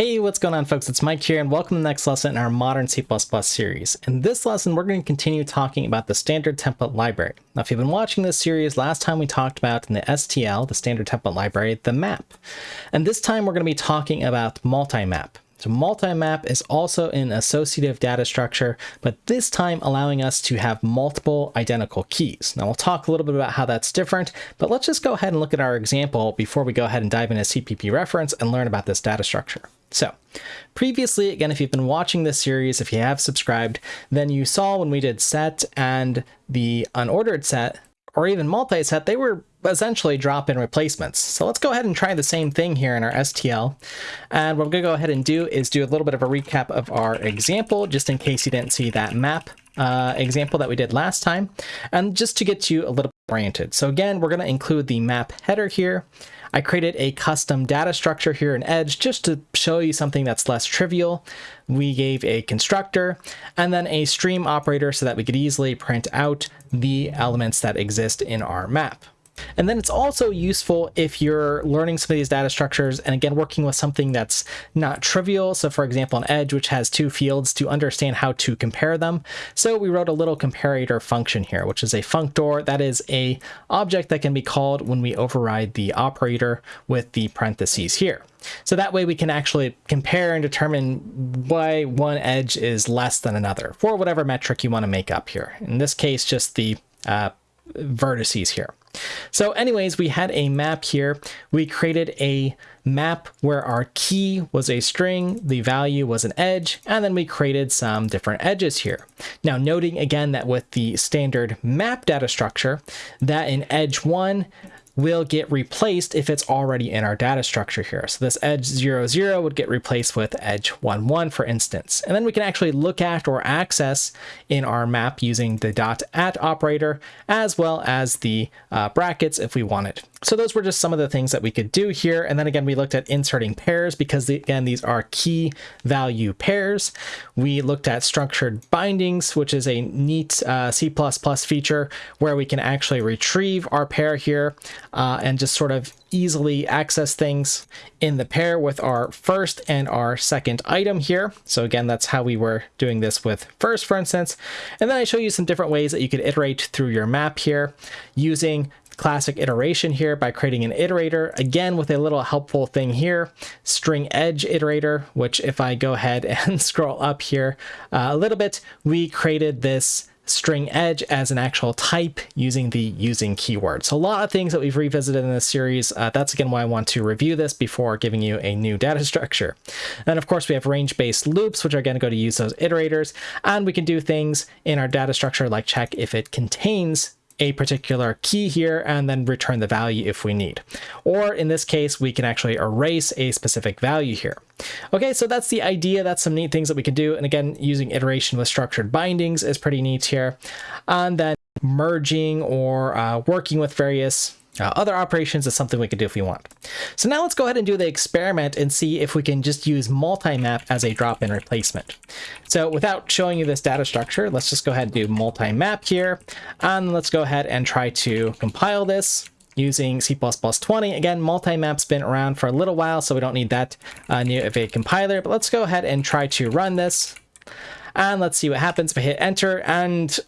Hey, what's going on folks? It's Mike here and welcome to the next lesson in our Modern C++ series. In this lesson, we're going to continue talking about the standard template library. Now, if you've been watching this series, last time we talked about in the STL, the standard template library, the map. And this time we're going to be talking about multi-map. So multi-map is also an associative data structure, but this time allowing us to have multiple identical keys. Now we'll talk a little bit about how that's different, but let's just go ahead and look at our example before we go ahead and dive into CPP reference and learn about this data structure. So previously, again, if you've been watching this series, if you have subscribed, then you saw when we did set and the unordered set, or even multi-set, they were essentially drop-in replacements. So let's go ahead and try the same thing here in our STL. And what I'm going to go ahead and do is do a little bit of a recap of our example, just in case you didn't see that map uh, example that we did last time, and just to get you a little oriented. So again, we're going to include the map header here. I created a custom data structure here in Edge just to show you something that's less trivial. We gave a constructor and then a stream operator so that we could easily print out the elements that exist in our map. And then it's also useful if you're learning some of these data structures and again, working with something that's not trivial. So for example, an edge, which has two fields to understand how to compare them. So we wrote a little comparator function here, which is a functor. That is a object that can be called when we override the operator with the parentheses here. So that way we can actually compare and determine why one edge is less than another for whatever metric you want to make up here. In this case, just the uh, vertices here. So anyways, we had a map here. We created a map where our key was a string, the value was an edge, and then we created some different edges here. Now noting again that with the standard map data structure, that in edge one, will get replaced if it's already in our data structure here. So this edge 0, 0 would get replaced with edge 1, 1, for instance. And then we can actually look at or access in our map using the dot at operator, as well as the uh, brackets if we wanted. So those were just some of the things that we could do here. And then again, we looked at inserting pairs because the, again, these are key value pairs. We looked at structured bindings, which is a neat uh, C++ feature where we can actually retrieve our pair here uh, and just sort of easily access things in the pair with our first and our second item here. So again, that's how we were doing this with first, for instance. And then I show you some different ways that you could iterate through your map here using classic iteration here by creating an iterator, again with a little helpful thing here, string edge iterator, which if I go ahead and scroll up here uh, a little bit, we created this string edge as an actual type using the using keyword. So a lot of things that we've revisited in this series. Uh, that's again why I want to review this before giving you a new data structure. And of course we have range-based loops, which are going to go to use those iterators. And we can do things in our data structure like check if it contains a particular key here and then return the value if we need. Or in this case, we can actually erase a specific value here. Okay, so that's the idea. That's some neat things that we can do. And again, using iteration with structured bindings is pretty neat here. And then merging or uh, working with various uh, other operations is something we can do if we want. So now let's go ahead and do the experiment and see if we can just use multi-map as a drop-in replacement. So without showing you this data structure, let's just go ahead and do multi-map here. And let's go ahead and try to compile this using C++20. Again, multi-map's been around for a little while, so we don't need that uh, new of a compiler. But let's go ahead and try to run this. And let's see what happens if I hit enter. And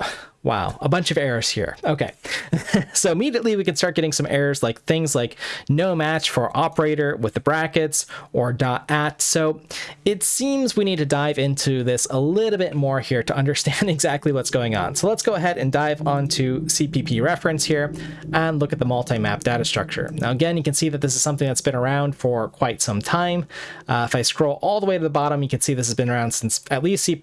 Wow, a bunch of errors here. Okay, so immediately we can start getting some errors like things like no match for operator with the brackets or dot at. So it seems we need to dive into this a little bit more here to understand exactly what's going on. So let's go ahead and dive onto CPP reference here and look at the multi-map data structure. Now again, you can see that this is something that's been around for quite some time. Uh, if I scroll all the way to the bottom, you can see this has been around since at least C++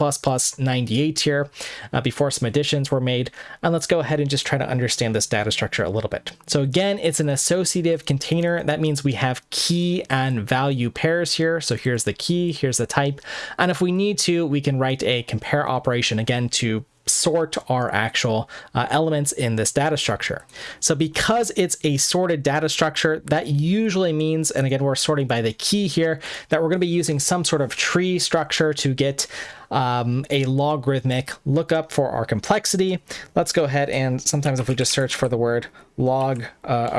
98 here, uh, before some additions were made made. And let's go ahead and just try to understand this data structure a little bit. So again, it's an associative container. That means we have key and value pairs here. So here's the key, here's the type. And if we need to, we can write a compare operation again to sort our actual uh, elements in this data structure. So because it's a sorted data structure, that usually means, and again, we're sorting by the key here, that we're going to be using some sort of tree structure to get um, a logarithmic lookup for our complexity. Let's go ahead and sometimes if we just search for the word log uh,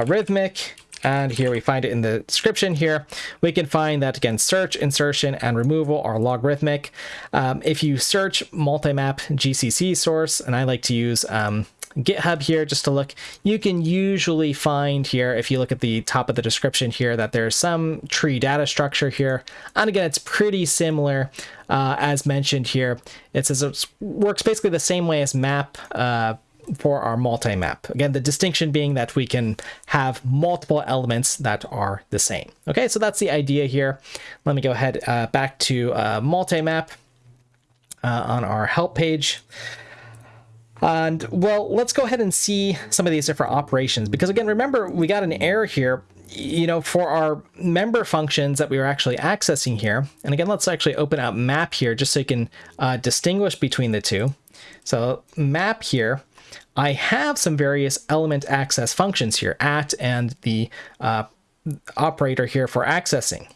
and here we find it in the description here. We can find that again, search, insertion, and removal are logarithmic. Um, if you search multi-map GCC source, and I like to use um, GitHub here just to look, you can usually find here, if you look at the top of the description here, that there's some tree data structure here. And again, it's pretty similar uh, as mentioned here. It says it works basically the same way as map uh, for our multi-map. Again, the distinction being that we can have multiple elements that are the same. Okay, so that's the idea here. Let me go ahead uh, back to uh, multi-map uh, on our help page. And well, let's go ahead and see some of these different operations because again, remember we got an error here, you know, for our member functions that we were actually accessing here. And again, let's actually open up map here just so you can uh, distinguish between the two. So map here, I have some various element access functions here, at and the uh, operator here for accessing.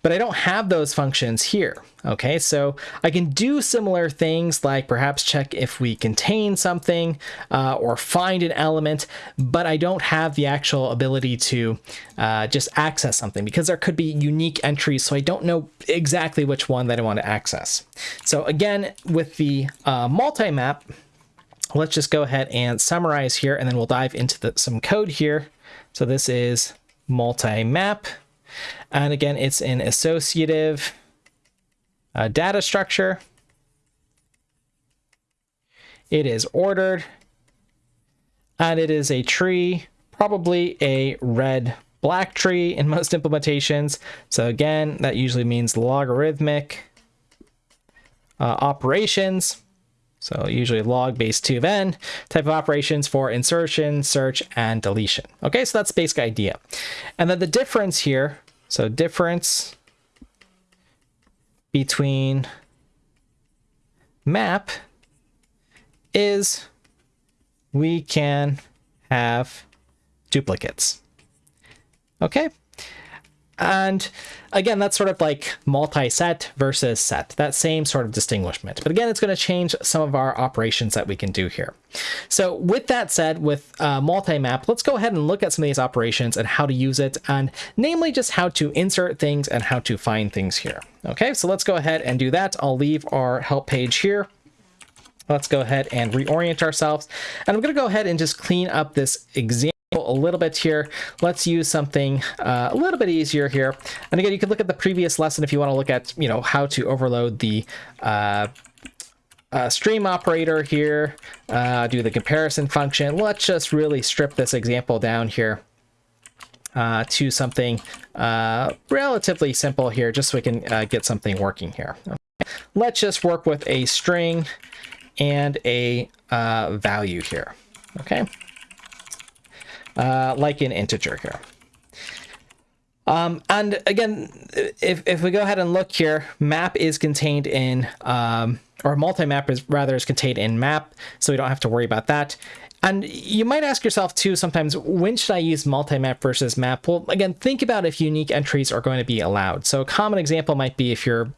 But I don't have those functions here. Okay, so I can do similar things like perhaps check if we contain something uh, or find an element, but I don't have the actual ability to uh, just access something because there could be unique entries, so I don't know exactly which one that I want to access. So again, with the uh, multi-map, let's just go ahead and summarize here, and then we'll dive into the, some code here. So this is multi-map. And again, it's an associative uh, data structure. It is ordered. And it is a tree, probably a red black tree in most implementations. So again, that usually means logarithmic uh, operations. So usually log base 2 of n type of operations for insertion, search, and deletion. Okay, so that's basic idea. And then the difference here so difference between map is we can have duplicates. Okay, and again, that's sort of like multi-set versus set, that same sort of distinguishment. But again, it's going to change some of our operations that we can do here. So with that said, with uh, multi-map, let's go ahead and look at some of these operations and how to use it, and namely just how to insert things and how to find things here. Okay, so let's go ahead and do that. I'll leave our help page here. Let's go ahead and reorient ourselves. And I'm going to go ahead and just clean up this example a little bit here. Let's use something uh, a little bit easier here. And again, you can look at the previous lesson if you want to look at, you know, how to overload the uh, uh, stream operator here, uh, do the comparison function. Let's just really strip this example down here uh, to something uh, relatively simple here, just so we can get something working here. Okay. Let's just work with a string and a value here. Okay uh, like an integer here. Um, and again, if, if we go ahead and look here, map is contained in, um, or multi-map is rather is contained in map, so we don't have to worry about that. And you might ask yourself too sometimes, when should I use multi-map versus map? Well, again, think about if unique entries are going to be allowed. So a common example might be if you're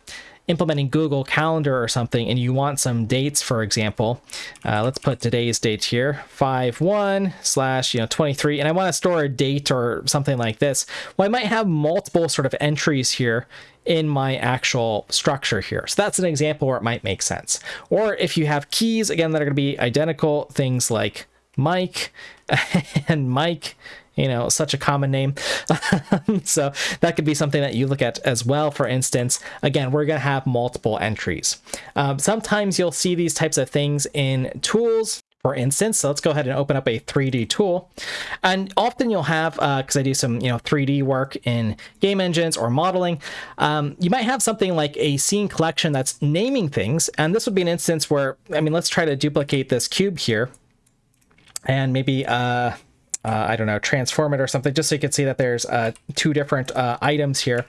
implementing Google Calendar or something and you want some dates, for example, uh, let's put today's date here, 5-1 slash, you know, 23, and I want to store a date or something like this. Well, I might have multiple sort of entries here in my actual structure here. So that's an example where it might make sense. Or if you have keys, again, that are going to be identical, things like Mike and Mike you know, such a common name. so that could be something that you look at as well. For instance, again, we're going to have multiple entries. Um, sometimes you'll see these types of things in tools. For instance, so let's go ahead and open up a 3D tool. And often you'll have, because uh, I do some you know 3D work in game engines or modeling, um, you might have something like a scene collection that's naming things. And this would be an instance where, I mean, let's try to duplicate this cube here. And maybe, uh, uh, I don't know, transform it or something, just so you can see that there's uh, two different uh, items here.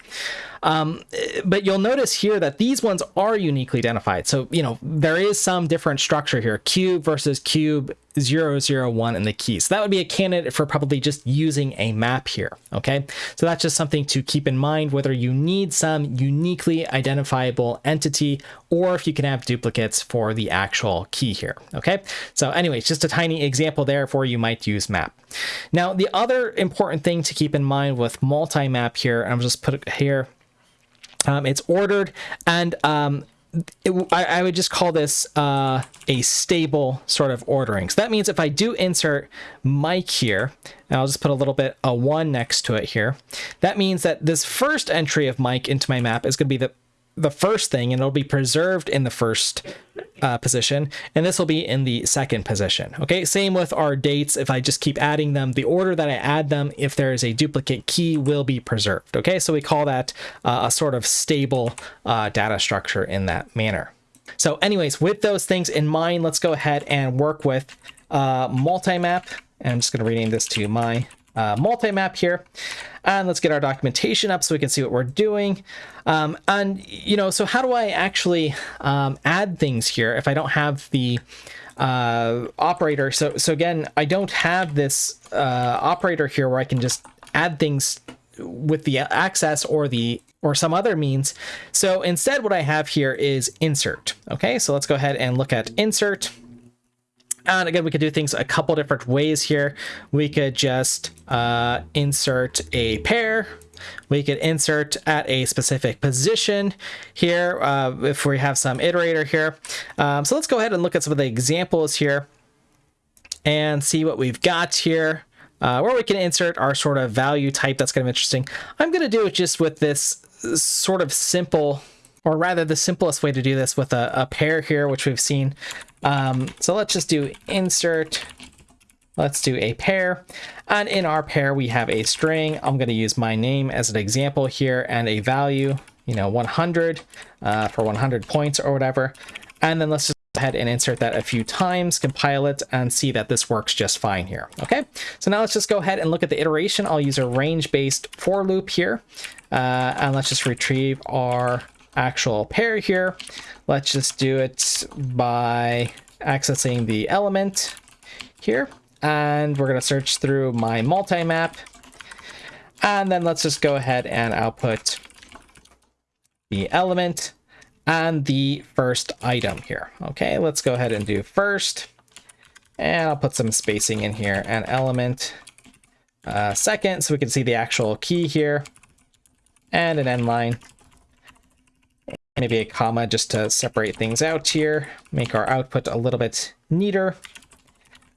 Um, but you'll notice here that these ones are uniquely identified. So, you know, there is some different structure here, cube versus cube 001 in the key. So that would be a candidate for probably just using a map here, okay? So that's just something to keep in mind, whether you need some uniquely identifiable entity or if you can have duplicates for the actual key here, okay? So anyways, just a tiny example there for you might use map. Now, the other important thing to keep in mind with multi-map here, I'm just put it here, um, it's ordered and um, it, I, I, would just call this uh, a stable sort of ordering. So that means if I do insert Mike here, and I'll just put a little bit a one next to it here, that means that this first entry of Mike into my map is going to be the the first thing and it'll be preserved in the first uh, position and this will be in the second position. Okay same with our dates. If I just keep adding them the order that I add them if there is a duplicate key will be preserved. Okay so we call that uh, a sort of stable uh, data structure in that manner. So anyways with those things in mind let's go ahead and work with uh, multi-map. And I'm just going to rename this to my uh, multi-map here. And let's get our documentation up so we can see what we're doing. Um, and, you know, so how do I actually um, add things here if I don't have the uh, operator? So, so again, I don't have this uh, operator here where I can just add things with the access or the or some other means. So instead what I have here is insert. Okay, so let's go ahead and look at insert. And again, we could do things a couple different ways here. We could just uh, insert a pair. We could insert at a specific position here uh, if we have some iterator here. Um, so let's go ahead and look at some of the examples here and see what we've got here. Uh, where we can insert our sort of value type. That's kind of interesting. I'm going to do it just with this sort of simple or rather the simplest way to do this with a, a pair here, which we've seen. Um, so let's just do insert. Let's do a pair. And in our pair, we have a string. I'm going to use my name as an example here and a value, you know, 100 uh, for 100 points or whatever. And then let's just ahead and insert that a few times, compile it, and see that this works just fine here. Okay, so now let's just go ahead and look at the iteration. I'll use a range-based for loop here. Uh, and let's just retrieve our actual pair here. Let's just do it by accessing the element here. And we're going to search through my multi-map. And then let's just go ahead and output the element and the first item here. Okay, let's go ahead and do first. And I'll put some spacing in here and element uh, second so we can see the actual key here and an end line maybe a comma just to separate things out here, make our output a little bit neater.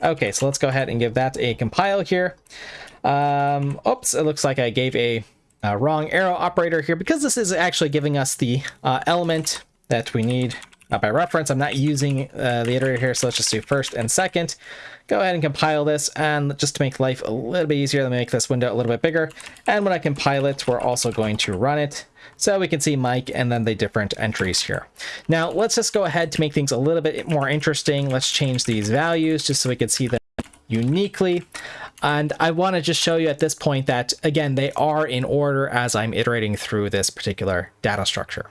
Okay, so let's go ahead and give that a compile here. Um, oops, it looks like I gave a, a, wrong arrow operator here because this is actually giving us the uh, element that we need by reference. I'm not using uh, the iterator here, so let's just do first and second. Go ahead and compile this, and just to make life a little bit easier, let me make this window a little bit bigger. And when I compile it, we're also going to run it. So we can see Mike and then the different entries here. Now let's just go ahead to make things a little bit more interesting. Let's change these values just so we can see them uniquely. And I want to just show you at this point that, again, they are in order as I'm iterating through this particular data structure.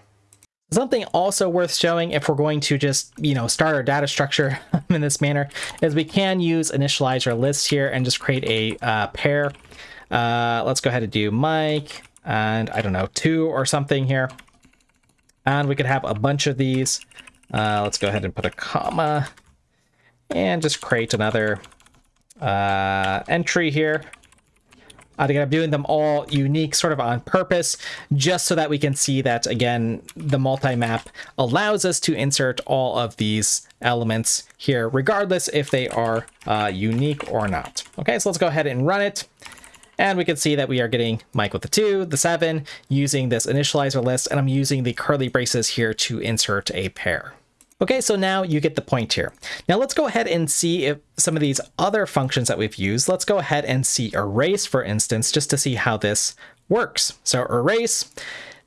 Something also worth showing if we're going to just, you know, start our data structure in this manner is we can use initializer lists here and just create a uh, pair. Uh, let's go ahead and do Mike and I don't know, two or something here. And we could have a bunch of these. Uh, let's go ahead and put a comma and just create another uh, entry here. Think I'm doing them all unique sort of on purpose, just so that we can see that, again, the multi-map allows us to insert all of these elements here, regardless if they are uh, unique or not. Okay, so let's go ahead and run it. And we can see that we are getting Mike with the 2, the 7, using this initializer list, and I'm using the curly braces here to insert a pair. Okay, so now you get the point here. Now let's go ahead and see if some of these other functions that we've used, let's go ahead and see erase, for instance, just to see how this works. So erase.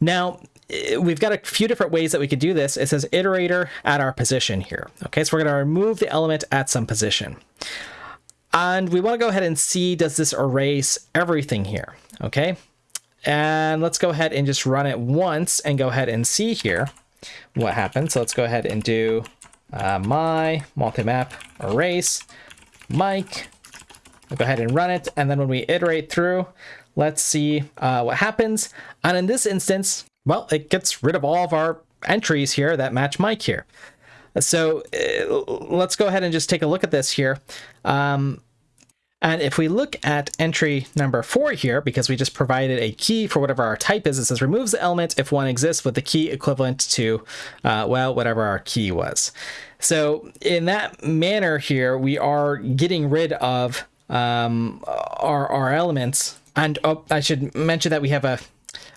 Now, eh, we've got a few different ways that we could do this. It says iterator at our position here. Okay, so we're going to remove the element at some position. And we want to go ahead and see, does this erase everything here? Okay. And let's go ahead and just run it once and go ahead and see here what happens. So let's go ahead and do uh, my multi-map erase Mike. I'll go ahead and run it. And then when we iterate through, let's see uh, what happens. And in this instance, well, it gets rid of all of our entries here that match Mike here. So uh, let's go ahead and just take a look at this here. Um, and if we look at entry number four here, because we just provided a key for whatever our type is, it says removes the element if one exists with the key equivalent to, uh, well, whatever our key was. So in that manner here, we are getting rid of um, our, our elements. And oh, I should mention that we have a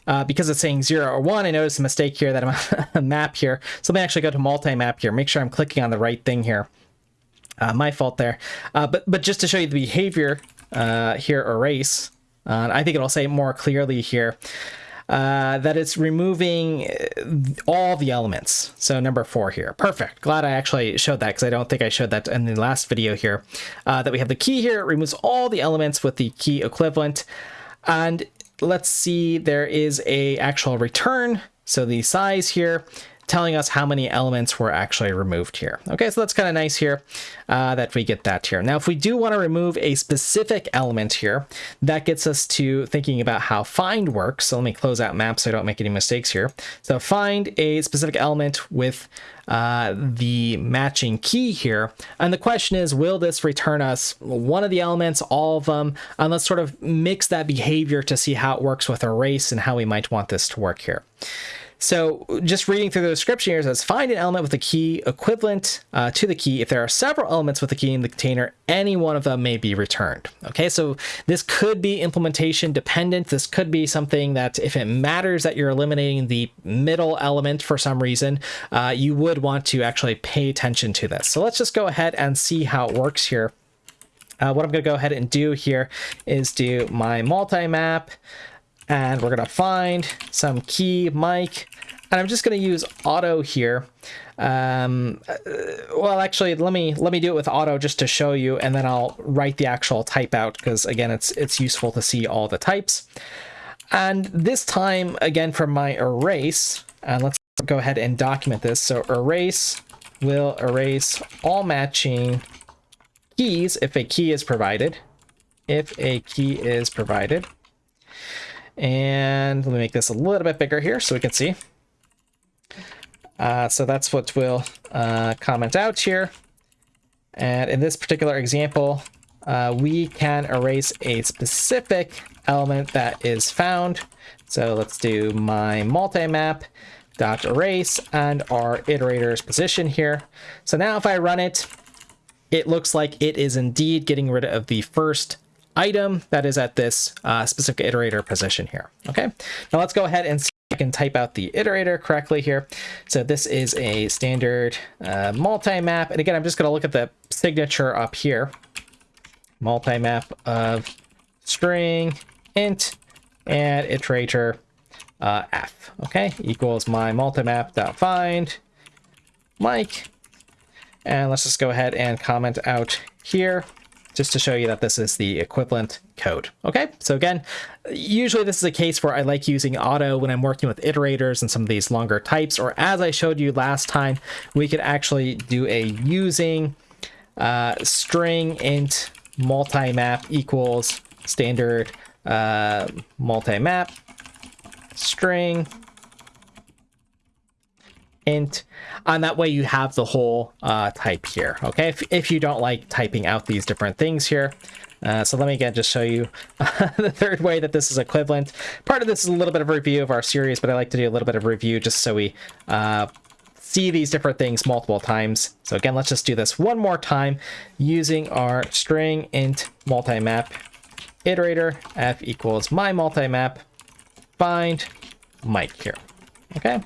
uh, because it's saying 0 or 1, I noticed a mistake here that I'm a map here. So let me actually go to multi-map here, make sure I'm clicking on the right thing here. Uh, my fault there. Uh, but, but just to show you the behavior uh, here, erase, uh, I think it'll say more clearly here uh, that it's removing all the elements. So number four here. Perfect. Glad I actually showed that because I don't think I showed that in the last video here. that we have the key here. It removes all the elements with the key equivalent. And let's see, there is a actual return. So the size here telling us how many elements were actually removed here. Okay, so that's kind of nice here uh, that we get that here. Now, if we do want to remove a specific element here, that gets us to thinking about how find works. So let me close out map so I don't make any mistakes here. So find a specific element with uh, the matching key here. And the question is, will this return us one of the elements, all of them? And let's sort of mix that behavior to see how it works with erase and how we might want this to work here. So just reading through the description here says find an element with a key equivalent uh, to the key. If there are several elements with a key in the container, any one of them may be returned. Okay, so this could be implementation dependent. This could be something that if it matters that you're eliminating the middle element for some reason, uh, you would want to actually pay attention to this. So let's just go ahead and see how it works here. Uh, what I'm going to go ahead and do here is do my multi-map and we're to find some key Mike and I'm just to use auto here. Um, uh, well, actually, let me let me do it with auto just to show you, and then I'll write the actual type out because again, it's it's useful to see all the types. And this time, again, for my erase, and let's go ahead and document this. So erase will erase all matching keys if a key is provided. If a key is provided. And let me make this a little bit bigger here so we can see. Uh, so that's what we'll uh, comment out here. And in this particular example, uh, we can erase a specific element that is found. So let's do my multi-map dot erase and our iterator's position here. So now if I run it, it looks like it is indeed getting rid of the first item that is at this uh, specific iterator position here. Okay, now let's go ahead and see I can type out the iterator correctly here. So this is a standard uh, multi-map. And again, I'm just going to look at the signature up here. Multi-map of string int and iterator uh, f. Okay, equals my multi-map dot find Mike. And let's just go ahead and comment out here just to show you that this is the equivalent code. Okay, so again, usually this is a case where I like using auto when I'm working with iterators and some of these longer types, or as I showed you last time, we could actually do a using uh, string int multi-map equals standard uh, multi-map string int. And that way you have the whole uh, type here okay? If, if you don't like typing out these different things here. Uh, so let me again just show you the third way that this is equivalent. Part of this is a little bit of review of our series but I like to do a little bit of review just so we uh, see these different things multiple times. So again let's just do this one more time using our string int multi-map. Iterator f equals my multi-map. Find Mike here okay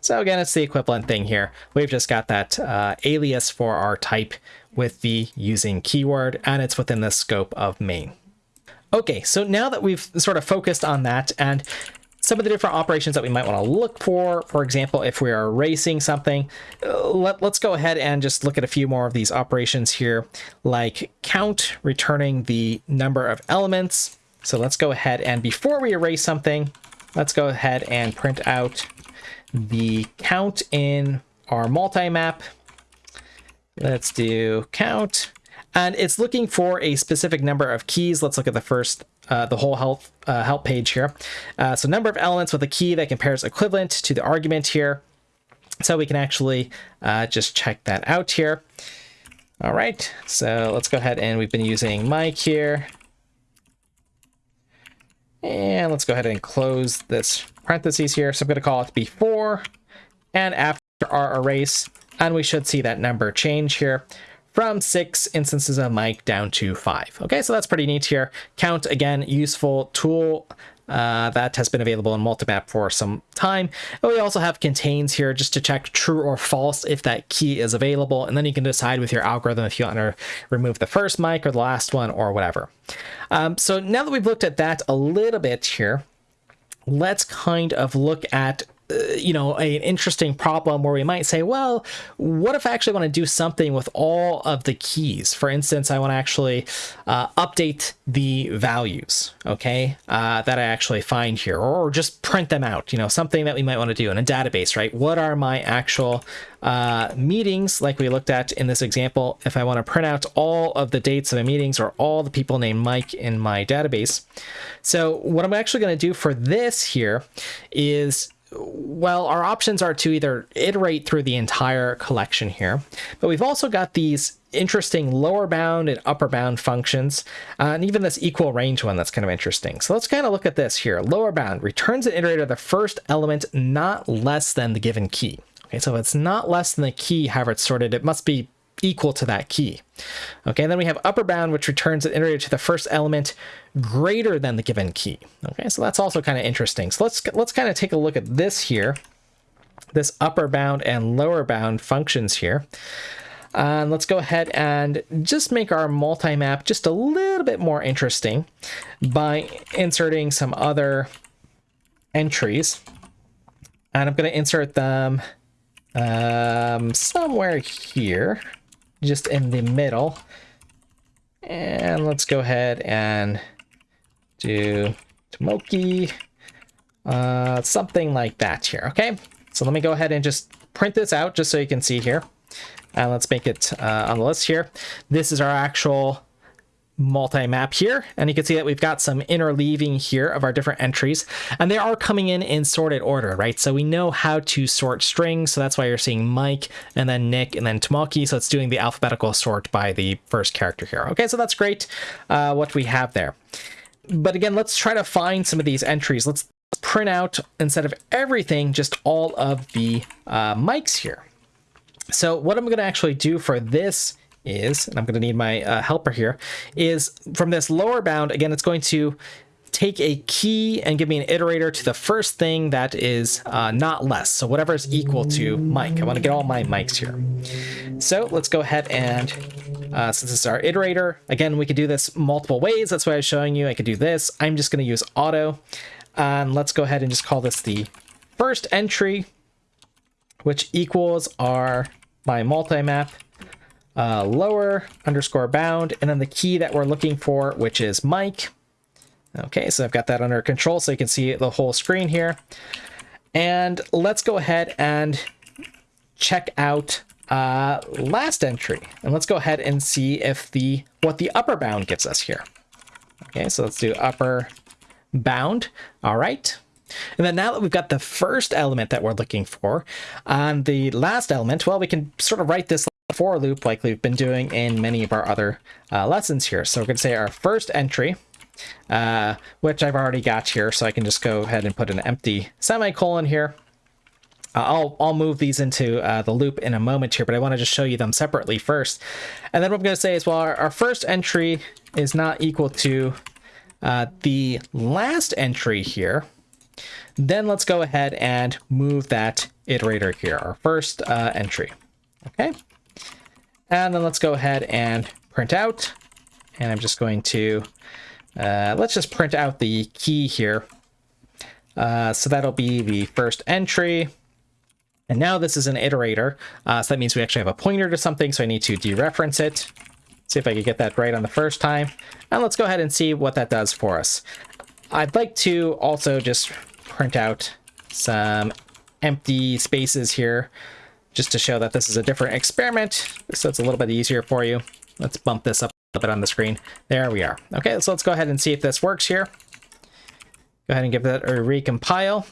so again, it's the equivalent thing here. We've just got that uh, alias for our type with the using keyword, and it's within the scope of main. Okay, so now that we've sort of focused on that and some of the different operations that we might want to look for, for example, if we are erasing something, uh, let, let's go ahead and just look at a few more of these operations here, like count, returning the number of elements. So let's go ahead and before we erase something, let's go ahead and print out the count in our multi-map. Let's do count. And it's looking for a specific number of keys. Let's look at the first, uh, the whole help, uh, help page here. Uh, so number of elements with a key that compares equivalent to the argument here. So we can actually uh, just check that out here. All right, so let's go ahead and we've been using Mike here. And let's go ahead and close this parentheses here. So I'm going to call it before and after our erase. And we should see that number change here from six instances of Mike down to five. Okay, so that's pretty neat here. Count, again, useful tool uh, that has been available in Multimap for some time. And we also have contains here just to check true or false if that key is available. And then you can decide with your algorithm if you want to remove the first Mike or the last one or whatever. Um, so now that we've looked at that a little bit here, let's kind of look at you know, an interesting problem where we might say, well, what if I actually want to do something with all of the keys? For instance, I want to actually uh, update the values, okay, uh, that I actually find here, or just print them out, you know, something that we might want to do in a database, right? What are my actual uh, meetings, like we looked at in this example, if I want to print out all of the dates of my meetings or all the people named Mike in my database. So what I'm actually going to do for this here is well, our options are to either iterate through the entire collection here, but we've also got these interesting lower bound and upper bound functions, uh, and even this equal range one that's kind of interesting. So let's kind of look at this here. Lower bound returns an iterator the first element not less than the given key. Okay, so if it's not less than the key, however it's sorted, it must be equal to that key. Okay, then we have upper bound, which returns an iterator to the first element greater than the given key. Okay, so that's also kind of interesting. So let's let's kind of take a look at this here, this upper bound and lower bound functions here. And uh, let's go ahead and just make our multi-map just a little bit more interesting by inserting some other entries. And I'm going to insert them um, somewhere here just in the middle. And let's go ahead and do Tomoki, uh, something like that here, okay? So let me go ahead and just print this out just so you can see here. And let's make it uh, on the list here. This is our actual multi-map here. And you can see that we've got some interleaving here of our different entries. And they are coming in in sorted order right? So we know how to sort strings. So that's why you're seeing Mike and then Nick and then Tomoki so it's doing the alphabetical sort by the first character here. Okay so that's great uh, what we have there. But again let's try to find some of these entries. Let's print out instead of everything just all of the uh, Mikes here. So what I'm going to actually do for this is, and I'm going to need my uh, helper here, is from this lower bound, again, it's going to take a key and give me an iterator to the first thing that is uh, not less. So whatever is equal to Mike. I want to get all my Mikes here. So let's go ahead and, uh, since this is our iterator, again, we could do this multiple ways. That's why I was showing you. I could do this. I'm just going to use auto. And let's go ahead and just call this the first entry, which equals our my multi-map uh, lower underscore bound, and then the key that we're looking for, which is Mike. Okay, so I've got that under control so you can see the whole screen here. And let's go ahead and check out uh, last entry. And let's go ahead and see if the what the upper bound gives us here. Okay, so let's do upper bound. All right. And then now that we've got the first element that we're looking for on the last element, well, we can sort of write this for loop like we've been doing in many of our other uh, lessons here. So we're going to say our first entry, uh, which I've already got here, so I can just go ahead and put an empty semicolon here. Uh, I'll, I'll move these into uh, the loop in a moment here, but I want to just show you them separately first. And then what I'm going to say is, well, our, our first entry is not equal to uh, the last entry here. Then let's go ahead and move that iterator here, our first entry. Okay. And then let's go ahead and print out. And I'm just going to, uh, let's just print out the key here. Uh, so that'll be the first entry. And now this is an iterator. Uh, so that means we actually have a pointer to something. So I need to dereference it. See if I can get that right on the first time. And let's go ahead and see what that does for us. I'd like to also just print out some empty spaces here just to show that this is a different experiment so it's a little bit easier for you. Let's bump this up a bit on the screen. There we are. Okay, so let's go ahead and see if this works here. Go ahead and give that a recompile.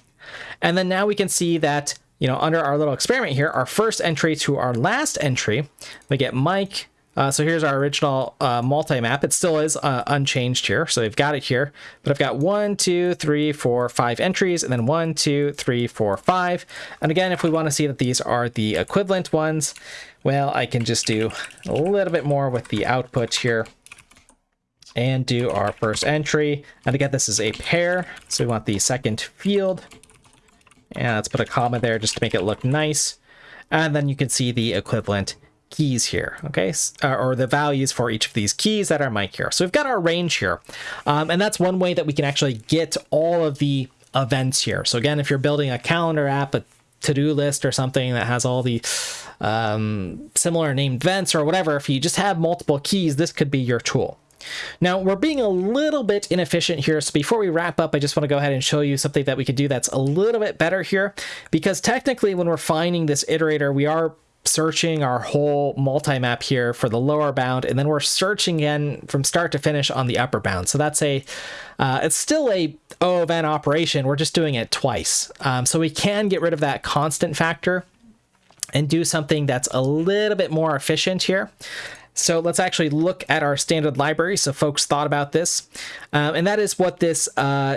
And then now we can see that, you know, under our little experiment here, our first entry to our last entry, we get Mike, uh, so here's our original uh, multi-map. It still is uh, unchanged here, so we've got it here. But I've got one, two, three, four, five entries, and then one, two, three, four, five. And again, if we want to see that these are the equivalent ones, well, I can just do a little bit more with the output here and do our first entry. And again, this is a pair, so we want the second field. And let's put a comma there just to make it look nice. And then you can see the equivalent keys here, okay, uh, or the values for each of these keys that are Mike here. So we've got our range here, um, and that's one way that we can actually get all of the events here. So again, if you're building a calendar app, a to-do list or something that has all the um, similar named events or whatever, if you just have multiple keys, this could be your tool. Now, we're being a little bit inefficient here, so before we wrap up, I just want to go ahead and show you something that we could do that's a little bit better here, because technically when we're finding this iterator, we are searching our whole multi-map here for the lower bound, and then we're searching again from start to finish on the upper bound. So that's a, uh, it's still a O of n operation, we're just doing it twice. Um, so we can get rid of that constant factor and do something that's a little bit more efficient here. So let's actually look at our standard library. So folks thought about this, um, and that is what this uh,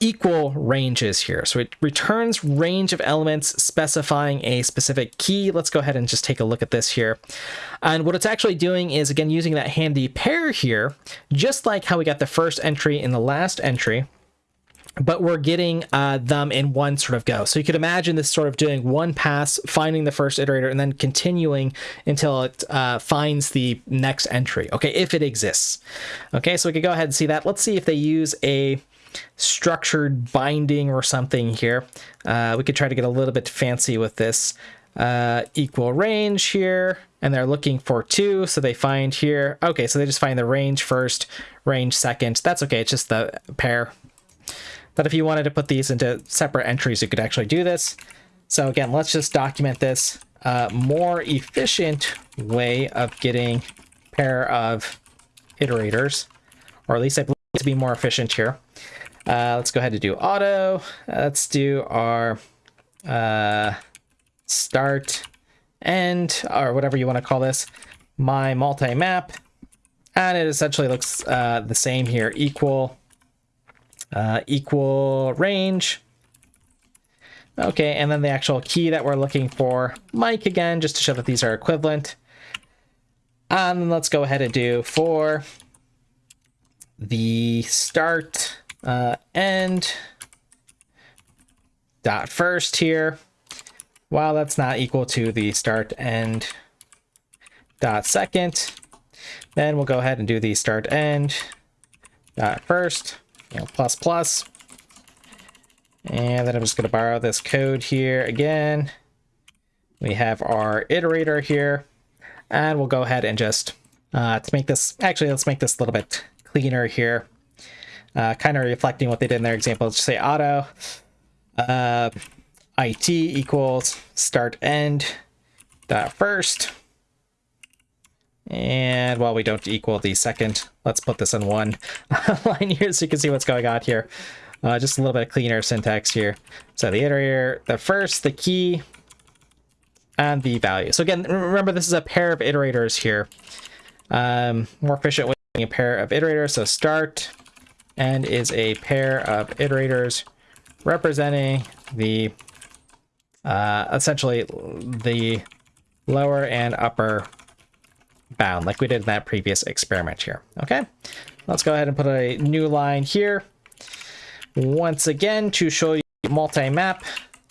equal ranges here. So it returns range of elements specifying a specific key. Let's go ahead and just take a look at this here. And what it's actually doing is, again, using that handy pair here, just like how we got the first entry in the last entry, but we're getting uh, them in one sort of go. So you could imagine this sort of doing one pass, finding the first iterator, and then continuing until it uh, finds the next entry, okay, if it exists. Okay, so we could go ahead and see that. Let's see if they use a structured binding or something here. Uh, we could try to get a little bit fancy with this. Uh, equal range here, and they're looking for two, so they find here. Okay, so they just find the range first, range second. That's okay, it's just the pair. But if you wanted to put these into separate entries, you could actually do this. So again, let's just document this. Uh, more efficient way of getting pair of iterators, or at least I believe to be more efficient here. Uh, let's go ahead and do auto. let's do our uh, start end, or whatever you want to call this, my multi-map. And it essentially looks uh, the same here, equal, uh, equal range. Okay, and then the actual key that we're looking for, Mike again, just to show that these are equivalent. And let's go ahead and do for the start uh, end dot first here. While that's not equal to the start end dot second, then we'll go ahead and do the start end dot first, you know, plus plus. And then I'm just going to borrow this code here again. We have our iterator here, and we'll go ahead and just, uh, to make this, actually, let's make this a little bit cleaner here uh, kind of reflecting what they did in their example. Let's say auto uh, it equals start end dot first. And while we don't equal the second, let's put this in one line here so you can see what's going on here. Uh, just a little bit cleaner syntax here. So the iterator, the first, the key, and the value. So again, remember this is a pair of iterators here. Um, more efficient way a pair of iterators. So start and is a pair of iterators representing the uh, essentially the lower and upper bound like we did in that previous experiment here. Okay, let's go ahead and put a new line here. Once again, to show you multi-map,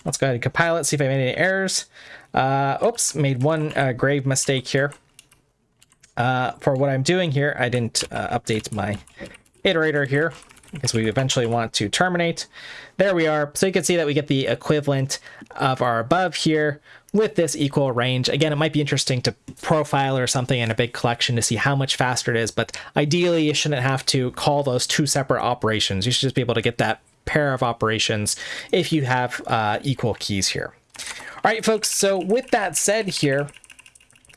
let's go ahead and compile it, see if I made any errors. Uh, oops, made one uh, grave mistake here. Uh, for what I'm doing here, I didn't uh, update my iterator here. because we eventually want to terminate. There we are. So you can see that we get the equivalent of our above here with this equal range. Again, it might be interesting to profile or something in a big collection to see how much faster it is, but ideally you shouldn't have to call those two separate operations. You should just be able to get that pair of operations if you have uh, equal keys here. All right, folks, so with that said here,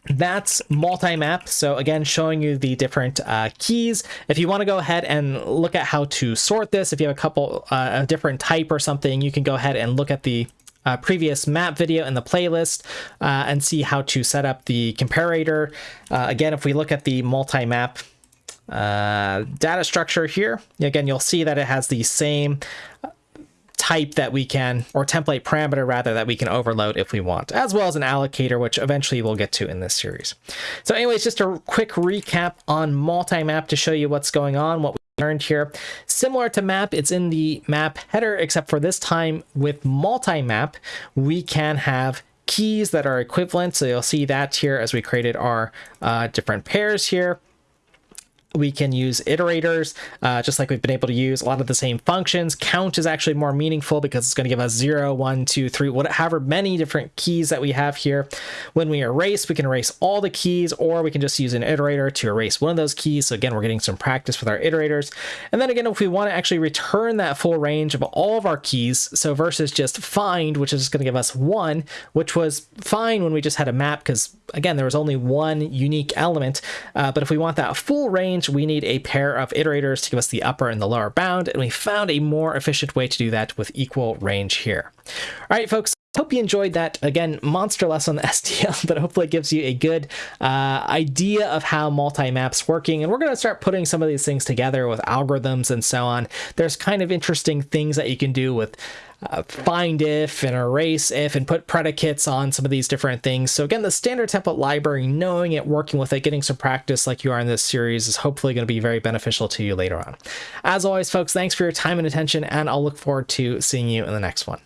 that's multi-map so again showing you the different uh, keys. If you want to go ahead and look at how to sort this if you have a couple uh, a different type or something you can go ahead and look at the uh, previous map video in the playlist uh, and see how to set up the comparator. Uh, again if we look at the multi-map uh, data structure here again you'll see that it has the same type that we can, or template parameter rather, that we can overload if we want, as well as an allocator, which eventually we'll get to in this series. So anyways, just a quick recap on multi-map to show you what's going on, what we learned here. Similar to map, it's in the map header, except for this time with multi-map, we can have keys that are equivalent. So you'll see that here as we created our uh, different pairs here we can use iterators, uh, just like we've been able to use a lot of the same functions. Count is actually more meaningful because it's going to give us 0, 1, 2, 3, whatever many different keys that we have here. When we erase, we can erase all the keys, or we can just use an iterator to erase one of those keys. So again, we're getting some practice with our iterators. And then again, if we want to actually return that full range of all of our keys, so versus just find, which is going to give us one, which was fine when we just had a map, because again, there was only one unique element. Uh, but if we want that full range, we need a pair of iterators to give us the upper and the lower bound, and we found a more efficient way to do that with equal range here. All right, folks, Hope you enjoyed that. Again, monster less on STL, but hopefully it gives you a good uh, idea of how multi-map's working. And we're going to start putting some of these things together with algorithms and so on. There's kind of interesting things that you can do with uh, find if and erase if and put predicates on some of these different things. So again, the standard template library, knowing it, working with it, getting some practice like you are in this series is hopefully going to be very beneficial to you later on. As always, folks, thanks for your time and attention, and I'll look forward to seeing you in the next one.